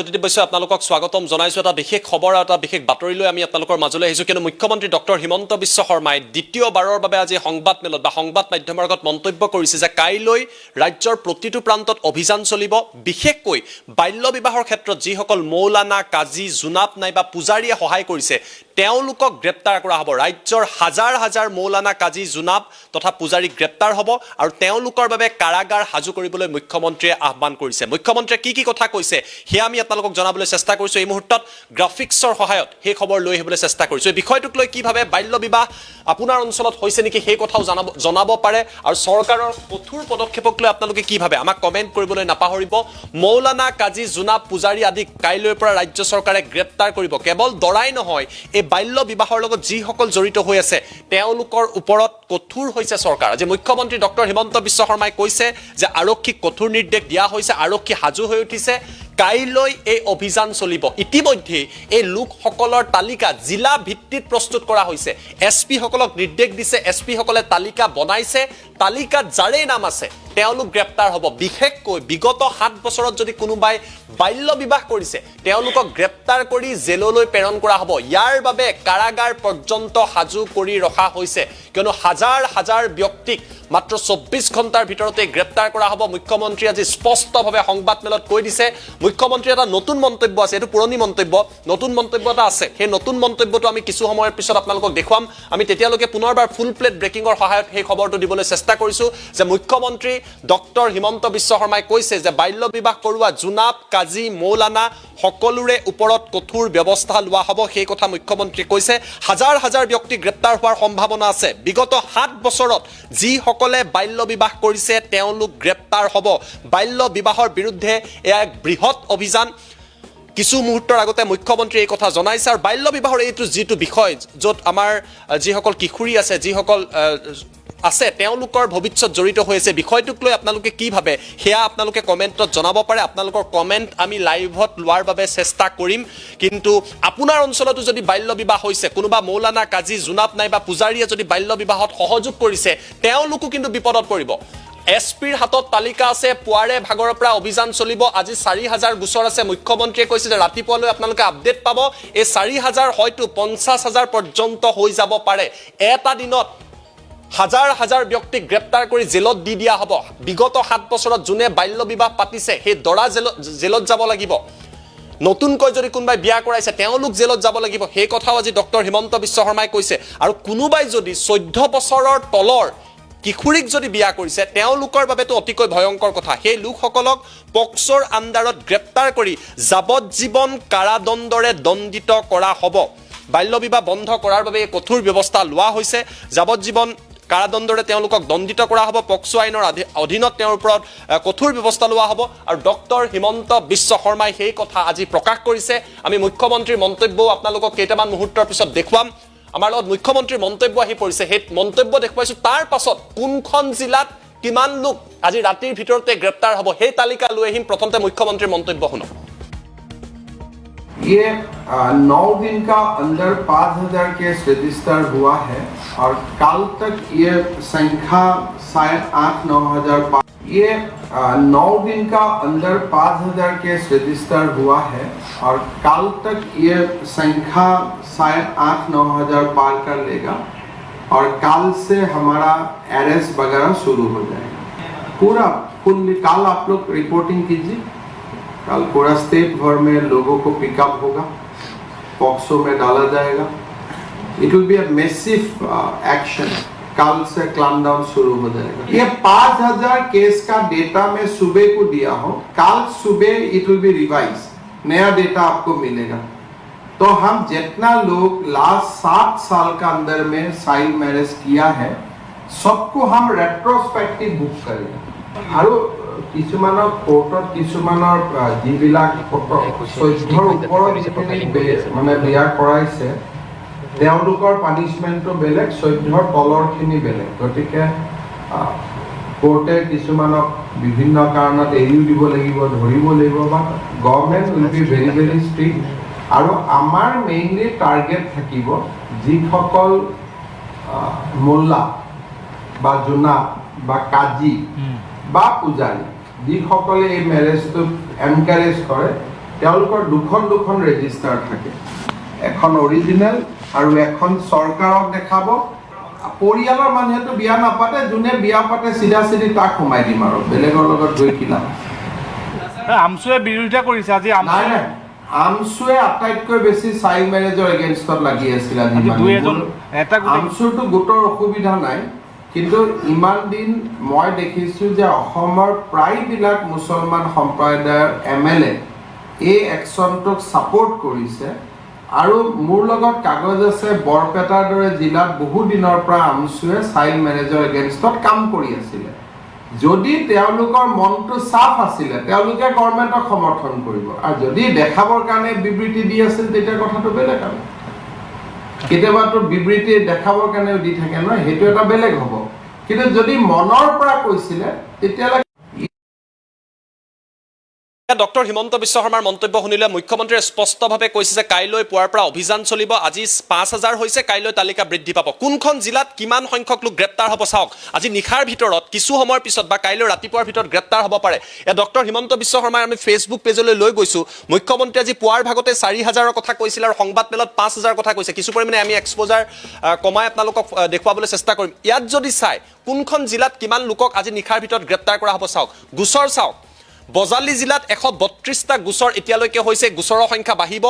জ্যোতিদীপ বৈশ্যই আপোনালোকক স্বাগতম জনাইছোঁ এটা বিশেষ খবৰ আৰু এটা বিশেষ বাতৰি লৈ আমি আপোনালোকৰ মাজলৈ আহিছোঁ। কিন্তু মুখ্যমন্ত্ৰী ডক্টৰ হিমন্ত বিশ্ব শৰ্মাই দ্বিতীয়বাৰৰ বাবে আজি সংবাদ মেলত বা সংবাদ মাধ্যমৰ আগত মন্তব্য কৰিছে যে কাইলৈ ৰাজ্যৰ প্ৰতিটো প্ৰান্তত অভিযান চলিব। বিশেষকৈ বাল্য বিবাহৰ ক্ষেত্ৰত যিসকল মৌলানা কাজী জোনাপ নাইবা পূজাৰীয়ে সহায় কৰিছে তেওঁলোকক গ্ৰেপ্তাৰ কৰা হ'ব। ৰাজ্যৰ হাজাৰ হাজাৰ মৌলানা কাজী জোনাব তথা পূজাৰীক গ্ৰেপ্তাৰ হ'ব আৰু তেওঁলোকৰ বাবে কাৰাগাৰ সাজু কৰিবলৈ মুখ্যমন্ত্ৰীয়ে আহ্বান কৰিছে। মুখ্যমন্ত্ৰীয়ে কি কি কথা কৈছে সেয়া আমি আপোনালোকক জনাবলৈ চেষ্টা কৰিছোঁ। এই মুহূৰ্তত গ্ৰাফিক্সৰ সহায়ত সেই খবৰ লৈ আহিবলৈ চেষ্টা কৰিছোঁ। এই বিষয়টোক লৈ কি ভাবে বাল্য বিবাহ আপোনাৰ অঞ্চলত হৈছে নেকি সেই কথাও জনাব জনাব পাৰে আৰু চৰকাৰৰ কঠোৰ পদক্ষেপক লৈ আপোনালোকে কি ভাবে আমাক কমেণ্ট কৰিবলৈ নাপাহৰিব মৌলানা কাজী জোনাব পূজাৰী আদিক কাইলৈৰ পৰা ৰাজ্য চৰকাৰে গ্ৰেপ্তাৰ কৰিব। কেৱল দৰাই নহয় এই বাল্য বিবাহৰ লগত যিসকল জড়িত হৈ আছে তেওঁলোকৰ ওপৰত কঠোৰ হৈছে চৰকাৰ। আজি মুখ্যমন্ত্ৰী ডক্টৰ হিমন্ত বিশ্ব শৰ্মাই কৈছে যে আৰক্ষীক কঠোৰ নিৰ্দেশ দিয়া হৈছে আৰক্ষী সাজু হৈ উঠিছে। কাইলৈ এই অভিযান চলিব। ইতিমধ্যে এই লোকসকলৰ তালিকা জিলা ভিত্তিত প্ৰস্তুত কৰা হৈছে। এছ পিসকলক নিৰ্দেশ দিছে এছ পিসকলে তালিকা বনাইছে তালিকাত যাৰেই নাম আছে তেওঁলোক গ্ৰেপ্তাৰ হ'ব। বিশেষকৈ বিগত সাত বছৰত যদি কোনোবাই বাল্য বিবাহ কৰিছে তেওঁলোকক গ্ৰেপ্তাৰ কৰি জেললৈ প্ৰেৰণ কৰা হ'ব। ইয়াৰ বাবে কাৰাগাৰ পৰ্যন্ত সাজু কৰি ৰখা হৈছে। কিয়নো হাজাৰ হাজাৰ ব্যক্তিক মাত্ৰ চৌব্বিছ ঘণ্টাৰ ভিতৰতে গ্ৰেপ্তাৰ কৰা হ'ব। মুখ্যমন্ত্ৰীয়ে আজি স্পষ্টভাৱে সংবাদমেলত কৈ দিছে মুখ্যমন্ত্ৰীৰ এটা নতুন মন্তব্য আছে এইটো পুৰণি মন্তব্য নতুন মন্তব্য এটা আছে। সেই নতুন মন্তব্যটো আমি কিছু সময়ৰ পিছত আপোনালোকক দেখুৱাম। আমি তেতিয়ালৈকে পুনৰবাৰ ফুল প্লেট ব্ৰেকিঙৰ সহায়ত সেই খবৰটো দিবলৈ চেষ্টা কৰিছোঁ যে মুখ্যমন্ত্ৰী ডক্টৰ হিমন্ত বিশ্ব শৰ্মাই কৈছে যে বাল্য বিবাহ কৰোৱা জোনাব কাজী মৌলানা সকলোৰে ওপৰত কঠোৰ ব্যৱস্থা লোৱা হ'ব সেই কথা মুখ্যমন্ত্ৰীয়ে কৈছে। হাজাৰ হাজাৰ ব্যক্তি গ্ৰেপ্তাৰ হোৱাৰ সম্ভাৱনা আছে। বিগত সাত বছৰত যিসকলে বাল্য বিবাহ কৰিছে তেওঁলোক গ্ৰেপ্তাৰ হ'ব। বাল্য বিবাহৰ বিৰুদ্ধে এয়া এক বৃহৎ অভিযান। কিছু মুহূৰ্তৰ আগতে মুখ্যমন্ত্ৰীয়ে এই কথা জনাইছে আৰু বাল্য বিবাহৰ এইটো যিটো বিষয় য'ত আমাৰ যিসকল কিশোৰী আছে যিসকল আছে তেওঁলোকৰ ভৱিষ্যত জড়িত হৈ আছে বিষয়টোক লৈ আপোনালোকে কি ভাবে? সেয়া আপোনালোকে কমেণ্টত জনাব পাৰে। আপোনালোকৰ কমেণ্ট আমি লাইভত লোৱাৰ বাবে চেষ্টা কৰিম। কিন্তু আপোনাৰ অঞ্চলতো যদি বাল্য বিবাহ হৈছে কোনোবা মৌলানা কাজী জোনাব নাইবা পূজাৰীয়ে যদি বাল্য বিবাহত সহযোগ কৰিছে তেওঁলোকো কিন্তু বিপদত পৰিব। এছ পিৰ হাতত তালিকা আছে পুৱাৰে ভাগৰৰ পৰা অভিযান চলিব। আজি চাৰি হাজাৰ গোচৰ আছে। মুখ্যমন্ত্ৰীয়ে কৈছে যে ৰাতিপুৱালৈ আপোনালোকে আপডেট পাব। এই চাৰি হাজাৰ হয়তো পঞ্চাছ হাজাৰ পৰ্যন্ত হৈ যাব পাৰে। এটা দিনত হাজাৰ হাজাৰ ব্যক্তিক গ্ৰেপ্তাৰ কৰি জেলত দি দিয়া হ'ব। বিগত সাত বছৰত যোনে বাল্য বিবাহ পাতিছে সেই দৰা জেলত জেলত যাব লাগিব। নতুনকৈ যদি কোনোবাই বিয়া কৰাইছে তেওঁলোক জেলত যাব লাগিব। সেই কথাও আজি ডক্টৰ হিমন্ত বিশ্ব শৰ্মাই কৈছে। আৰু কোনোবাই যদি চৈধ্য বছৰৰ তলৰ কিশোৰীক যদি বিয়া কৰিছে তেওঁলোকৰ বাবেতো অতিকৈ ভয়ংকৰ কথা। সেই লোকসকলক পক্সৰ আণ্ডাৰত গ্ৰেপ্তাৰ কৰি যাৱজ্জীৱন কাৰাদণ্ডৰে দণ্ডিত কৰা হ'ব। বাল্য বিবাহ বন্ধ কৰাৰ বাবে এই কঠোৰ ব্যৱস্থা লোৱা হৈছে। যাৱজ্জীৱন কাৰাদণ্ডৰে তেওঁলোকক দণ্ডিত কৰা হ'ব। পক্সো আইনৰ অধীনত তেওঁৰ ওপৰত কঠোৰ ব্যৱস্থা লোৱা হ'ব। আৰু ডক্টৰ হিমন্ত বিশ্ব শৰ্মাই সেই কথা আজি প্ৰকাশ কৰিছে। আমি মুখ্যমন্ত্ৰীৰ মন্তব্যও আপোনালোকক কেইটামান মুহূৰ্তৰ পিছত দেখুৱাম। আমাৰ লগত মুখ্যমন্ত্ৰীৰ মন্তব্য আহি পৰিছে সেই মন্তব্য দেখুৱাইছোঁ তাৰ পাছত কোনখন জিলাত কিমান লোক আজি ৰাতিৰ ভিতৰতে গ্ৰেপ্তাৰ হ'ব সেই তালিকা লৈ আহিম প্ৰথমতে মুখ্যমন্ত্ৰীৰ মন্তব্য শুনক ये आ, नौ दिन का अंदर पाँच हजार केस रजिस्टर हुआ है और कल तक ये संख्या शायद आठ नौ हजार पा- ये नौ दिन का अंदर पाँच हज़ार केस रजिस्टर हुआ है और कल तक ये संख्या शायद आठ नौ हज़ार पार कर लेगा और कल से हमारा अरेस्ट वगैरह शुरू हो जाएगा। पूरा, कुल कल आप लोग रिपोर्टिंग कीजिए। कल पूरा स्टेट भर में लोगों को पिकअप होगा पॉक्सो में डाला जाएगा। It will be a massive action कल से क्लाम डाउन शुरू हो जाएगा ये पांच हजार केस का डेटा मैं सुबह को दिया हूँ कल सुबह इट विल बी रिवाइज नया डेटा आपको मिलेगा तो हम जितना लोग लास्ट सात साल का अंदर में चाइल्ड मैरिज किया है सबको हम रेट्रोस्पेक्टिव बुक करेंगे আৰু কিছুমানৰ কোৰ্টত কিছুমানৰ আহ, যিবিলাক চৈধ্যৰ ওপৰত যিখিনি বে- মানে বিয়া কৰাইছে তেওঁলোকৰ পানিচমেণ্টটো বেলেগ চৈধ্যৰ তলৰখিনি বেলেগ। গতিকে কোৰ্টে কিছুমানক বিভিন্ন কাৰণত এৰিও দিব লাগিব ধৰিব লাগিব বা government will be very very strict আৰু আমাৰ মেইনলি টাৰ্গেট থাকিব যিসকল মোল্লা বা জোনা বা কাজী বা পূজাৰী যিসকলে এই মেৰেজটোক এনকাৰেজ কৰে তেওঁলোকৰ দুখন দুখন ৰেজিষ্টাৰ থাকে। এখন অৰিজিনেল আৰু এখন চৰকাৰক দেখাব। পৰিয়ালৰ মানুহেতো বিয়া নাপাতে যোনে বিয়া পাতে চিধা চিধি তাক সোমাই দিম আৰু। বেলেগৰ লগত গৈ কি লাভ? আমচুৱে বিৰোধিতা কৰিছে আজি নাই নাই। আমচুৱে আটাইতকৈ বেছি চাইল্ড মেৰেজৰ এগেইনষ্টত লাগি আছিল আজি আমচুৰটো গোটৰ অসুবিধা নাই কিন্তু ইমান দিন মই দেখিছোঁ যে অসমৰ প্ৰায়বিলাক মুছলমান সম্প্ৰদায়ৰ এম এল এ এই একশ্যনটোক ছাপোৰ্ট কৰিছে। আৰু মোৰ লগত কাগজ আছে বৰপেটাৰ দৰে জিলাত বহু দিনৰ পৰা আমচুৱে চাইল্ড মেৰেজৰ এগেইনষ্টত কাম কৰি আছিলে। যদি তেওঁলোকৰ মনটো চাফ আছিলে তেওঁলোকে গভৰ্ণমেণ্টক সমৰ্থন কৰিব। আৰু যদি দেখাবৰ কাৰণে বিবৃতি দি আছিল তেতিয়া কথাটো বেলেগ আৰু। কেতিয়াবাতো বিবৃতি দেখাবৰ কাৰণেও দি থাকে নহয় সেইটো এটা বেলেগ হ'ব। কিন্তু যদি মনৰ পৰা কৈছিলে তেতিয়াহ'লে ডক্টৰ হিমন্ত বিশ্ব শৰ্মাৰ মন্তব্য শুনিলে মুখ্যমন্ত্ৰীয়ে স্পষ্টভাৱে কৈছে যে কাইলৈ পুৱাৰ পৰা অভিযান চলিব আজি পাঁচ হাজাৰ হৈছে কাইলৈ তালিকা বৃদ্ধি পাব। কোনখন জিলাত কিমান সংখ্যক লোক গ্ৰেপ্তাৰ হ'ব চাওক আজি নিশাৰ ভিতৰত কিছু সময়ৰ পিছত বা কাইলৈ ৰাতিপুৱাৰ ভিতৰত গ্ৰেপ্তাৰ হ'ব পাৰে। এ ডক্টৰ হিমন্ত বিশ্ব শৰ্মাই আমি ফেচবুক পেজলৈ লৈ গৈছোঁ মুখ্যমন্ত্ৰীয়ে আজি পুৱাৰ ভাগতে চাৰি হাজাৰৰ কথা কৈছিল আৰু সংবাদ মেলত পাঁচ হাজাৰ কথা কৈছে। কিছু পৰিমাণে আমি এক্সপ'জাৰ কমাই আপোনালোকক দেখুৱাবলৈ চেষ্টা কৰিম। ইয়াত যদি চাই কোনখন জিলাত কিমান লোকক আজি নিশাৰ ভিতৰত গ্ৰেপ্তাৰ কৰা হ'ব চাওক গোচৰ চাওক। বজালী জিলাত এশ বত্ৰিছটা গোচৰ এতিয়ালৈকে হৈছে গোচৰৰ সংখ্যা বাঢ়িব।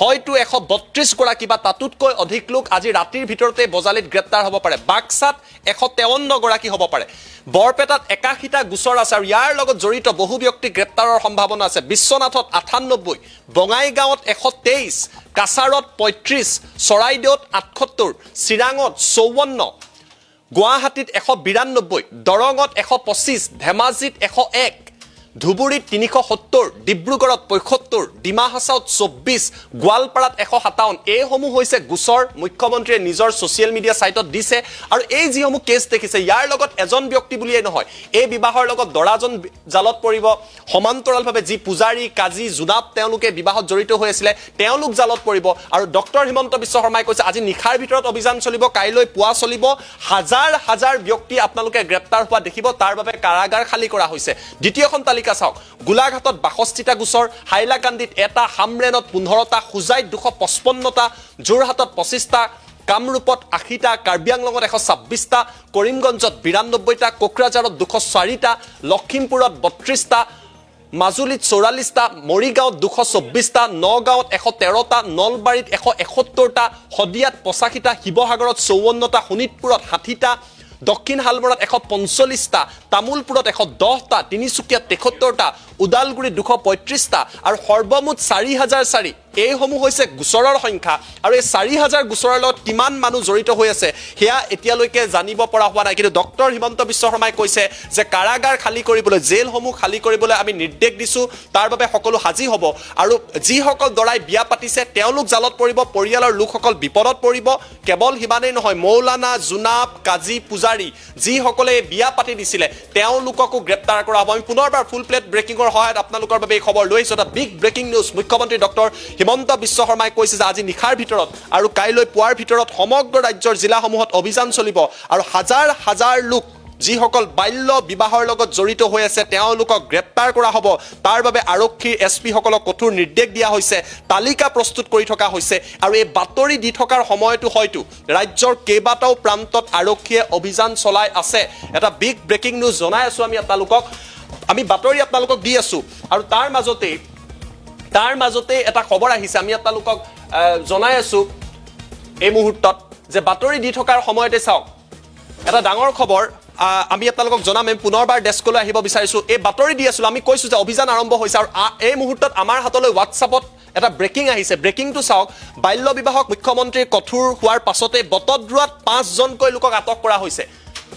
হয়তো এশ বত্ৰিছগৰাকী বা তাতোতকৈ অধিক লোক আজি ৰাতিৰ ভিতৰতে বজালীত গ্ৰেপ্তাৰ হ'ব পাৰে। বাক্সাত এশ তেৱন্নগৰাকী হ'ব পাৰে। বৰপেটাত একাশীটা গোচৰ আছে আৰু ইয়াৰ লগত জড়িত বহু ব্যক্তি গ্ৰেপ্তাৰৰ সম্ভাৱনা আছে। বিশ্বনাথত আঠান্নব্বৈ বঙাইগাঁৱত এশ তেইছ কাছাৰত পঁয়ত্ৰিছ চৰাইদেউত আঠসত্তৰ চিৰাঙত চৌৱন্ন গুৱাহাটীত এশ বিৰান্নব্বৈ দৰঙত এশ পঁচিছ ধেমাজিত এশ এক ধুবুৰীত তিনিশ সত্তৰ ডিব্ৰুগড়ত পঁয়সত্তৰ ডিমা হাছাওত চৌব্বিছ গোৱালপাৰাত এশ সাতাৱন্ন। এইসমূহ হৈছে গোচৰ মুখ্যমন্ত্ৰীয়ে নিজৰ ছ'চিয়েল মিডিয়া ছাইটত দিছে আৰু এই যিসমূহ কেছ দেখিছে ইয়াৰ লগত এজন ব্যক্তি বুলিয়েই নহয় এই বিবাহৰ লগত দৰাজন জালত পৰিব। সমান্তৰালভাৱে যি পূজাৰী কাজী জোনাব তেওঁলোকে বিবাহত জড়িত হৈ আছিলে তেওঁলোক জালত পৰিব। আৰু ডক্টৰ হিমন্ত বিশ্ব শৰ্মাই কৈছে আজি নিশাৰ ভিতৰত অভিযান চলিব কাইলৈ পুৱা চলিব। হাজাৰ হাজাৰ ব্যক্তি আপোনালোকে গ্ৰেপ্তাৰ হোৱা দেখিব তাৰ বাবে কাৰাগাৰ খালী কৰা হৈছে। দ্বিতীয়খন তালিকা চাওক। গোলাঘাটত বাষষ্ঠিটা গোচৰ হাইলাকান্দিত এটা হামৰেনত পোন্ধৰটা হোজাইত দুশ পঁচপন্নটা যোৰহাটত পঁচিছটা কামৰূপত আশীটা কাৰ্বি আংলঙত এশ ছাব্বিছটা কৰিমগঞ্জত বিৰান্নব্বৈটা কোকৰাঝাৰত দুশ চাৰিটা লখিমপুৰত বত্ৰিছটা মাজুলীত চৌৰাল্লিছটা মৰিগাঁৱত দুশ চৌব্বিছটা নগাঁৱত এশ তেৰটা নলবাৰীত এশ এসত্তৰটা শদিয়াত পঁচাশীটা শিৱসাগৰত চৌৱন্নটা শোণিতপুৰত ষাঠিটা দক্ষিণ শালমৰাত এশ পঞ্চল্লিছটা তামোলপুৰত এশ দহটা তিনিচুকীয়াত তেসত্তৰটা ওদালগুৰিত দুশ পঁয়ত্ৰিছটা আৰু সৰ্বমুঠ চাৰি হাজাৰ চাৰি। এইসমূহ হৈছে গোচৰৰ সংখ্যা আৰু এই চাৰি হাজাৰ গোচৰৰ লগত কিমান মানুহ জড়িত হৈ আছে সেয়া এতিয়ালৈকে জানিব পৰা হোৱা নাই। কিন্তু ডক্টৰ হিমন্ত বিশ্ব শৰ্মাই কৈছে যে কাৰাগাৰ খালী কৰিবলৈ জেলসমূহ খালী কৰিবলৈ আমি নিৰ্দেশ দিছোঁ তাৰ বাবে সকলো সাজী হ'ব আৰু যিসকল দৰাই বিয়া পাতিছে তেওঁলোক জালত পৰিব পৰিয়ালৰ লোকসকল বিপদত পৰিব। কেৱল সিমানেই নহয় মৌলানা জোনাব কাজী পূজাৰী যিসকলে বিয়া পাতি দিছিলে তেওঁলোককো গ্ৰেপ্তাৰ কৰা হ'ব। আমি পুনৰবাৰ ফুল প্লেট ব্ৰেকিঙৰ সহায়ত আপোনালোকৰ বাবে এই খবৰ লৈ আহিছোঁ এটা বিগ ব্ৰেকিং নিউজ মুখ্যমন্ত্ৰী ডক্টৰ হিমন্ত বিশ্ব শৰ্মাই কৈছে যে আজি নিশাৰ ভিতৰত আৰু কাইলৈ পুৱাৰ ভিতৰত সমগ্ৰ ৰাজ্যৰ জিলাসমূহত অভিযান চলিব আৰু হাজাৰ হাজাৰ লোক যিসকল বাল্য বিবাহৰ লগত জড়িত হৈ আছে তেওঁলোকক গ্ৰেপ্তাৰ কৰা হ'ব। তাৰ বাবে আৰক্ষীৰ এছ পিসকলক কঠোৰ নিৰ্দেশ দিয়া হৈছে তালিকা প্ৰস্তুত কৰি থকা হৈছে আৰু এই বাতৰি দি থকাৰ সময়তো হয়তো ৰাজ্যৰ কেইবাটাও প্ৰান্তত আৰক্ষীয়ে অভিযান চলাই আছে। এটা বিগ ব্ৰেকিং নিউজ জনাই আছোঁ আমি আপোনালোকক। আমি বাতৰি আপোনালোকক দি আছোঁ আৰু তাৰ মাজতেই তাৰ মাজতে এটা খবৰ আহিছে আমি আপোনালোকক জনাই আছোঁ এই মুহূৰ্তত যে বাতৰি দি থকাৰ সময়তে চাওক এটা ডাঙৰ খবৰ আমি আপোনালোকক জনাম আমি পুনৰবাৰ ডেস্কলৈ আহিব বিচাৰিছোঁ। এই বাতৰি দি আছিলোঁ আমি কৈছোঁ যে অভিযান আৰম্ভ হৈছে আৰু এই মুহূৰ্তত আমাৰ হাতলৈ হোৱাটছআপত এটা ব্ৰেকিং আহিছে। ব্ৰেকিংটো চাওক বাল্য বিবাহক মুখ্যমন্ত্ৰীৰ কঠোৰ হোৱাৰ পাছতে বটদ্ৰোৱাত পাঁচজনকৈ লোকক আটক কৰা হৈছে।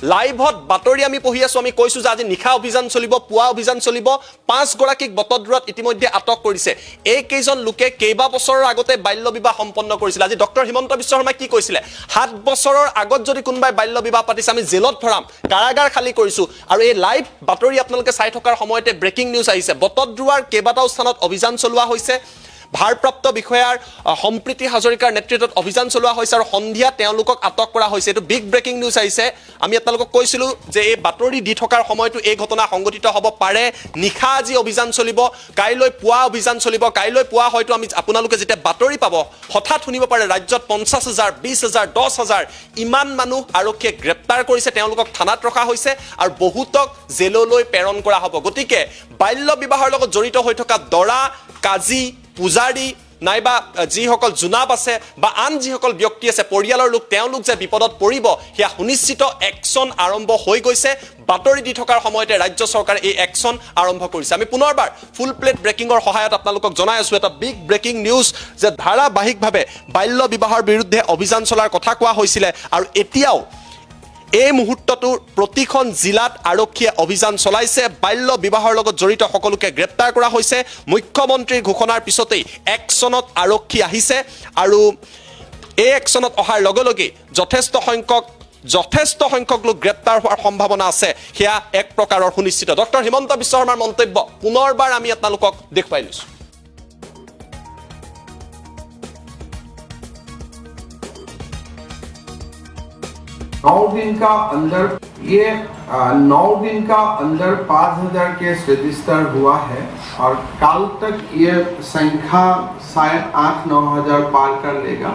লাইভত বাতৰি আমি পঢ়ি আছো আমি কৈছো যে আজি নিশা অভিযান চলিব পুৱা অভিযান চলিব পাঁচগৰাকীক বটদ্ৰোৱাত ইতিমধ্যে আটক কৰিছে। এইকেইজন লোকে কেইবা বছৰৰ আগতে বাল্য বিবাহ সম্পন্ন কৰিছিল। আজি ডক্টৰ হিমন্ত বিশ্ব শৰ্মাই কি কৈছিলে? সাত বছৰৰ আগত যদি কোনোবাই বাল্য বিবাহ পাতিছে আমি জেলত ভৰাম কাৰাগাৰ খালী কৰিছো। আৰু এই লাইভ বাতৰি আপোনালোকে চাই থকাৰ সময়তে ব্ৰেকিং নিউজ আহিছে। বটদ্ৰোৱাৰ কেইবাটাও স্থানত অভিযান চলোৱা হৈছে। ভাৰপ্ৰাপ্ত বিষয়াৰ আহ, সম্প্ৰীতি হাজৰিকাৰ নেতৃত্বত অভিযান চলোৱা হৈছে আৰু সন্ধিয়া আটক কৰা হৈছে। এইটো বিগ ব্ৰেকিং নিউজ আহিছে। আমি আপোনালোকক কৈছিলোঁ যে এই বাতৰি দি থকাৰ সময়তো এই ঘটনা সংঘটিত হ'ব পাৰে। নিশা আজি অভিযান চলিব কাইলৈ পুৱা অভিযান চলিব। কাইলৈ পুৱা হয়তো আমি আপোনালোকে যেতিয়া বাতৰি পাব হঠাৎ শুনিব পাৰে ৰাজ্যত পঞ্চাছ হাজাৰ বিছ হাজাৰ দহ হাজাৰ ইমান মানুহ আৰক্ষীয়ে গ্ৰেপ্তাৰ কৰিছে তেওঁলোকক থানাত ৰখা হৈছে আৰু বহুতক জেললৈ প্ৰেৰণ কৰা হ'ব। গতিকে বাল্য বিবাহৰ লগত জড়িত হৈ থকা দৰা কাজী পূজাৰী নাইবা যিসকল জোনাব আছে বা আন যিসকল ব্যক্তি আছে পৰিয়ালৰ লোক তেওঁলোক যে বিপদত পৰিব সেয়া সুনিশ্চিত একশ্যন আৰম্ভ হৈ গৈছে। বাতৰি দি থকাৰ সময়তে ৰাজ্য চৰকাৰে এই একশ্যন আৰম্ভ কৰিছে। আমি পুনৰবাৰ ফুল প্লেট ব্ৰেকিঙৰ সহায়ত আপোনালোকক জনাই আছোঁ এটা বিগ ব্ৰেকিং নিউজ যে ধাৰাবাহিকভাৱে বাল্য বিবাহৰ বিৰুদ্ধে অভিযান চলাৰ কথা কোৱা হৈছিলে আৰু এতিয়াও এই মুহূৰ্তটো প্ৰতিখন জিলাত আৰক্ষীয়ে অভিযান চলাইছে। বাল্য বিবাহৰ লগত জড়িত সকলোকে গ্ৰেপ্তাৰ কৰা হৈছে। মুখ্যমন্ত্ৰীৰ ঘোষণাৰ পিছতেই একশ্যনত আৰক্ষী আহিছে আৰু এই একশ্যনত অহাৰ লগে লগেই যথেষ্ট সংখ্যক যথেষ্ট সংখ্যক লোক গ্ৰেপ্তাৰ হোৱাৰ সম্ভাৱনা আছে। সেয়া এক প্ৰকাৰৰ সুনিশ্চিত। ডক্টৰ হিমন্ত বিশ্ব শৰ্মাৰ মন্তব্য পুনৰবাৰ আমি আপোনালোকক দেখুৱাই লৈছোঁ। नौ दिन का अंदर, ये नौ दिन का अंदर पाँच हज़ार केस रजिस्टर हुआ है और कल तक ये संख्या शायद आठ नौ हज़ार पार कर लेगा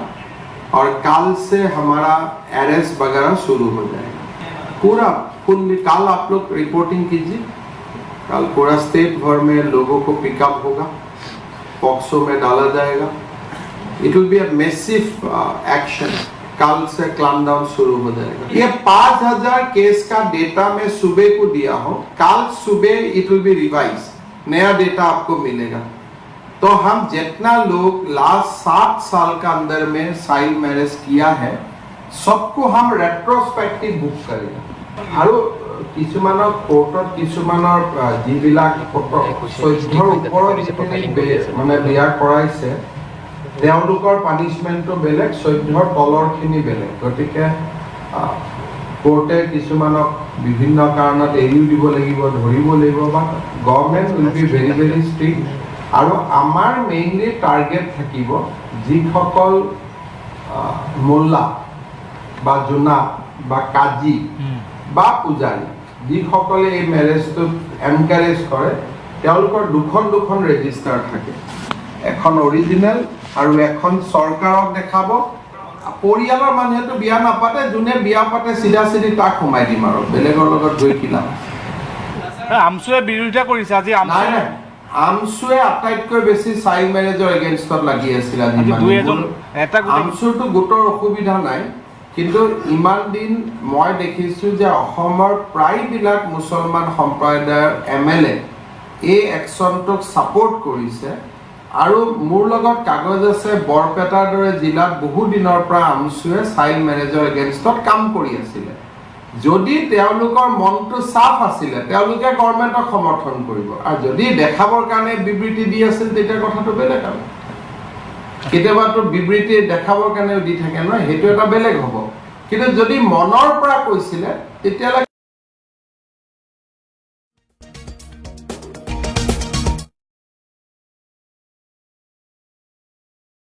और कल से हमारा अरेस्ट वगैरह शुरू हो जाएगा। पूरा फुल कल आप लोग रिपोर्टिंग कीजिए। कल पूरा स्टेट भर में लोगों को पिकअप होगा पॉक्सो में डाला जाएगा। It will be a massive action कल से क्लाम डाउन शुरू हो जाएगा ये पांच हजार केस का डेटा मैं सुबह को दिया हूँ कल सुबह इट विल बी रिवाइज नया डेटा आपको मिलेगा तो हम जितना लोग लास्ट सात साल का अंदर में साइल मैरिज किया है सबको हम रेट्रोस्पेक्टिव बुक करेंगे আৰু কিছুমানৰ কোৰ্টত কিছুমানৰ আহ, যিবিলাক চৈধ্যৰ ওপৰত যিখিনি বে- মানে বিয়া কৰাইছে তেওঁলোকৰ পানিচমেণ্টটো বেলেগ চৈধ্যৰ তলৰখিনি বেলেগ। গতিকে কোৰ্টে কিছুমানক বিভিন্ন কাৰণত এৰিও দিব লাগিব ধৰিব লাগিব বা government will be very very strict আৰু আমাৰ মেইনলি টাৰ্গেট থাকিব যিসকল মোল্লা বা জোনা বা কাজী বা পূজাৰী যিসকলে এই মেৰেজটোত এনকাৰেজ কৰে তেওঁলোকৰ দুখন দুখন ৰেজিষ্টাৰ থাকে। এখন অৰিজিনেল আৰু এখন চৰকাৰক দেখাব। পৰিয়ালৰ মানুহেতো বিয়া নাপাতে যোনে বিয়া পাতে চিধা চিধি তাক সোমাই দিম আৰু। বেলেগৰ লগত গৈ কি লাভ? আমচুৱে বিৰোধিতা কৰিছে আজি নাই আমচুৱে নাই। আমচুৱে আটাইতকৈ বেছি চাইল্ড মেৰেজৰ এগেইনষ্টত লাগি আছিল আজি আমচুৰটো গোটৰ অসুবিধা নাই। কিন্তু ইমান দিন মই দেখিছোঁ যে অসমৰ প্ৰায়বিলাক মুছলমান সম্প্ৰদায়ৰ এম এল এ এই একশ্যনটোক ছাপোৰ্ট কৰিছে। আৰু মোৰ লগত কাগজ আছে বৰপেটাৰ দৰে জিলাত বহু দিনৰ পৰা আমচুৱে চাইল্ড মেৰেজৰ এগেইনষ্টত কাম কৰি আছিলে। যদি তেওঁলোকৰ মনটো চাফ আছিলে তেওঁলোকে গভৰ্ণমেণ্টক সমৰ্থন কৰিব। আৰু যদি দেখাবৰ কাৰণে বিবৃতি দি আছিল তেতিয়া কথাটো বেলেগ আৰু। কেতিয়াবাতো বিবৃতি দেখাবৰ কাৰণেও দি থাকে নহয় সেইটো এটা বেলেগ হ'ব। কিন্তু যদি মনৰ পৰা কৈছিলে তেতিয়াহ'লে